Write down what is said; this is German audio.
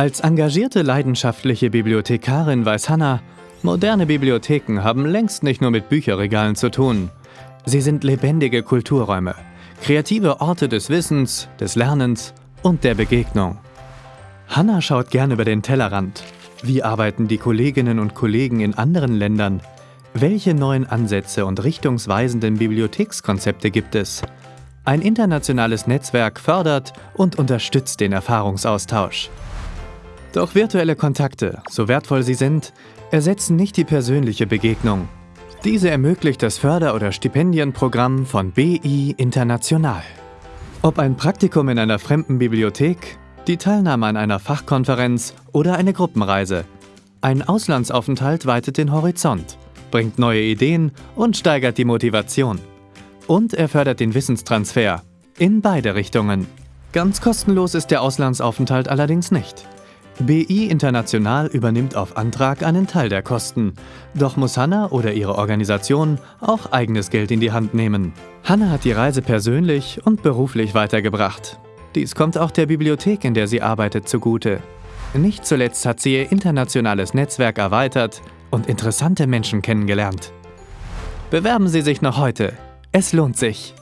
Als engagierte leidenschaftliche Bibliothekarin weiß Hannah, moderne Bibliotheken haben längst nicht nur mit Bücherregalen zu tun. Sie sind lebendige Kulturräume, kreative Orte des Wissens, des Lernens und der Begegnung. Hannah schaut gern über den Tellerrand. Wie arbeiten die Kolleginnen und Kollegen in anderen Ländern? Welche neuen Ansätze und richtungsweisenden Bibliothekskonzepte gibt es? Ein internationales Netzwerk fördert und unterstützt den Erfahrungsaustausch. Doch virtuelle Kontakte, so wertvoll sie sind, ersetzen nicht die persönliche Begegnung. Diese ermöglicht das Förder- oder Stipendienprogramm von BI International. Ob ein Praktikum in einer fremden Bibliothek, die Teilnahme an einer Fachkonferenz oder eine Gruppenreise. Ein Auslandsaufenthalt weitet den Horizont, bringt neue Ideen und steigert die Motivation. Und er fördert den Wissenstransfer in beide Richtungen. Ganz kostenlos ist der Auslandsaufenthalt allerdings nicht. BI International übernimmt auf Antrag einen Teil der Kosten. Doch muss Hanna oder ihre Organisation auch eigenes Geld in die Hand nehmen. Hanna hat die Reise persönlich und beruflich weitergebracht. Dies kommt auch der Bibliothek, in der sie arbeitet, zugute. Nicht zuletzt hat sie ihr internationales Netzwerk erweitert und interessante Menschen kennengelernt. Bewerben Sie sich noch heute. Es lohnt sich.